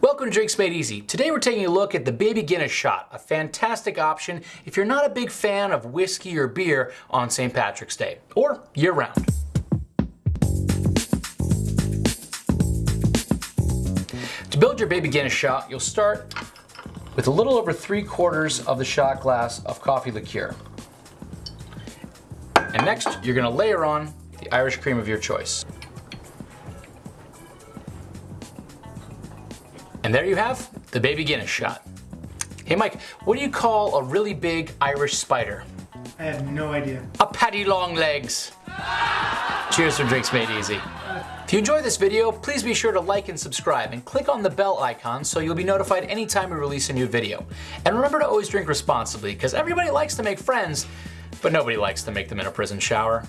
Welcome to Drinks Made Easy. Today we're taking a look at the Baby Guinness Shot, a fantastic option if you're not a big fan of whiskey or beer on St. Patrick's Day, or year-round. To build your Baby Guinness Shot, you'll start with a little over three quarters of the shot glass of coffee liqueur. And next, you're gonna layer on the Irish cream of your choice. And there you have the Baby Guinness shot. Hey Mike, what do you call a really big Irish spider? I have no idea. A Paddy long legs. Cheers from Drinks Made Easy. If you enjoyed this video, please be sure to like and subscribe and click on the bell icon so you'll be notified anytime we release a new video. And remember to always drink responsibly because everybody likes to make friends, but nobody likes to make them in a prison shower.